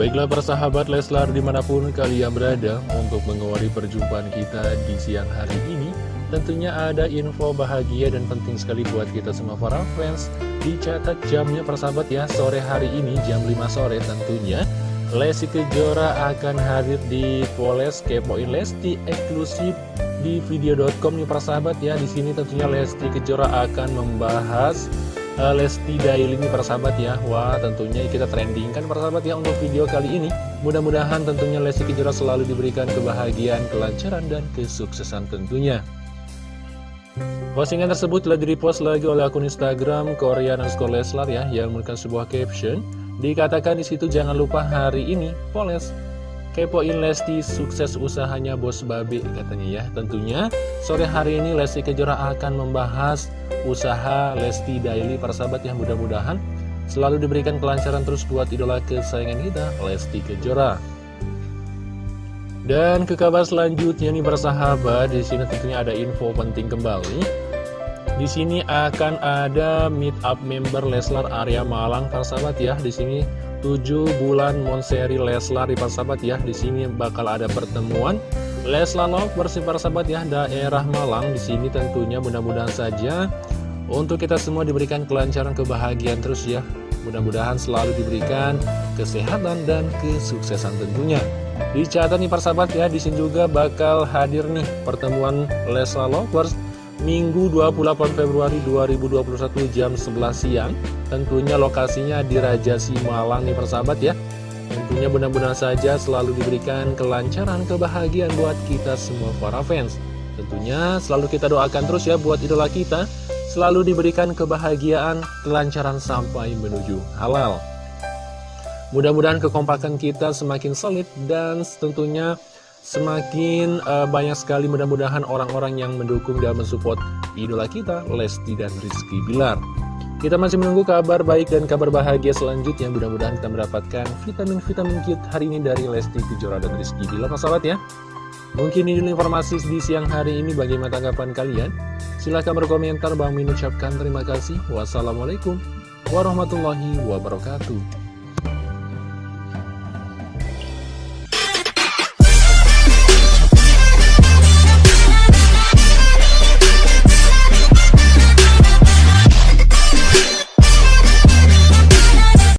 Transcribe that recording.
Baiklah persahabat Leslar di mana pun kalian berada untuk mengawali perjumpaan kita di siang hari ini Tentunya ada info bahagia dan penting sekali buat kita semua para fans. Dicatat jamnya persahabat ya sore hari ini jam 5 sore tentunya. Lesti Kejora akan hadir di Poles Kepoin Lesti eksklusif di video.com nih persahabat ya. Di sini tentunya Lesti Kejora akan membahas uh, Lesti Daily ini persahabat ya. Wah tentunya kita trending kan persahabat ya untuk video kali ini. Mudah-mudahan tentunya Lesti Kejora selalu diberikan kebahagiaan, kelancaran, dan kesuksesan tentunya. Postingan tersebut telah direpost lagi oleh akun Instagram Korea underscore Leslar ya Yang memberikan sebuah caption. Dikatakan di situ jangan lupa hari ini Poles Kepoin Lesti sukses usahanya bos babe katanya ya. Tentunya sore hari ini Lesti Kejora akan membahas usaha Lesti Daily. Persahabat yang mudah-mudahan Selalu diberikan kelancaran terus buat idola kesayangan kita Lesti Kejora. Dan ke kabar selanjutnya nih persahabat di sini tentunya ada info penting kembali di sini akan ada meet up member Leslar area Malang persahabat ya. Di sini 7 bulan Monseri Leslar di persahabat ya. Di sini bakal ada pertemuan. Leslar Love bersih persahabat ya daerah Malang. Di sini tentunya mudah-mudahan saja. Untuk kita semua diberikan kelancaran kebahagiaan terus ya. Mudah-mudahan selalu diberikan kesehatan dan kesuksesan tentunya. Dicatat nih persahabat ya di sini juga bakal hadir nih pertemuan Leslar Lovers Minggu 28 Februari 2021 jam 11 siang. Tentunya lokasinya di Raja Simalang nih persahabat ya. Tentunya benar-benar saja selalu diberikan kelancaran, kebahagiaan buat kita semua para fans. Tentunya selalu kita doakan terus ya buat idola kita. Selalu diberikan kebahagiaan, kelancaran sampai menuju halal. Mudah-mudahan kekompakan kita semakin solid dan tentunya semakin uh, banyak sekali mudah-mudahan orang-orang yang mendukung dan mensupport idola kita, Lesti dan Rizky Bilar. Kita masih menunggu kabar baik dan kabar bahagia selanjutnya. Mudah-mudahan kita mendapatkan vitamin-vitamin cute hari ini dari Lesti Kejora dan Rizky Bilar, sahabat ya. Mungkin ini informasi di siang hari ini bagaimana tanggapan kalian? Silahkan berkomentar, Bang Min ucapkan terima kasih. Wassalamualaikum warahmatullahi wabarakatuh.